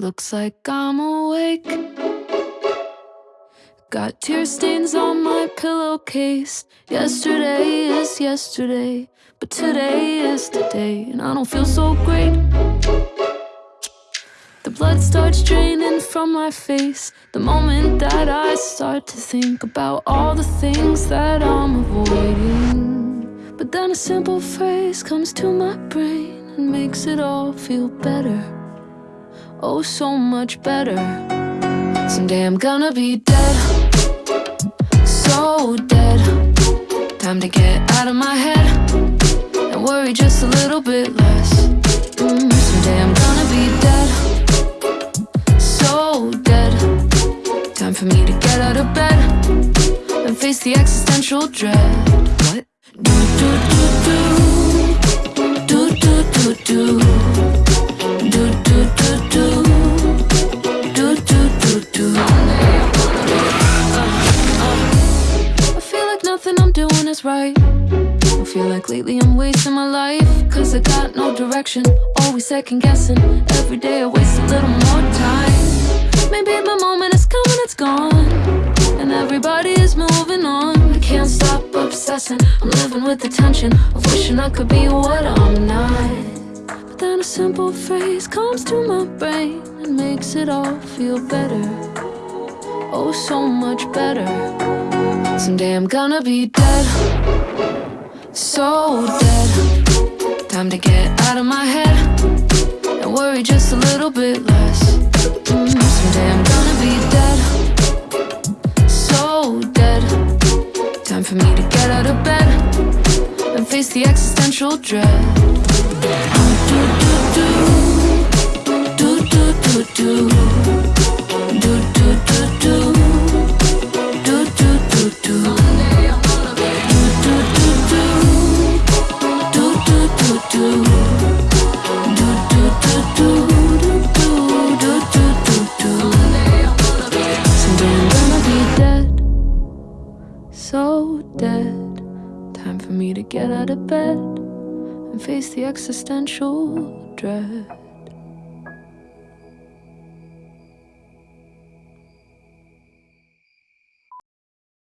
Looks like I'm awake. Got tear stains on my pillowcase. Yesterday is yesterday, but today is today, and I don't feel so great. The blood starts draining from my face the moment that I start to think about all the things that I'm avoiding. But then a simple phrase comes to my brain and makes it all feel better. Oh, so much better. Someday I'm gonna be dead. So dead. Time to get out of my head and worry just a little bit less. Mm, someday I'm gonna be dead. So dead. Time for me to get out of bed and face the existential dread. What? Do do is right. I feel like lately I'm wasting my life. Cause I got no direction, always second guessing. Every day I waste a little more time. Maybe my moment is coming, it's gone. And everybody is moving on. I can't stop obsessing. I'm living with the tension of wishing I could be what I'm not. But then a simple phrase comes to my brain and makes it all feel better. Oh, so much better. Someday I'm gonna be dead. So dead. Time to get out of my head and worry just a little bit less. Mm, someday I'm gonna be dead. So dead. Time for me to get out of bed and face the existential dread. Do do do do do do do do do do do do so dead. Time for me to get out of bed and face the existential dread.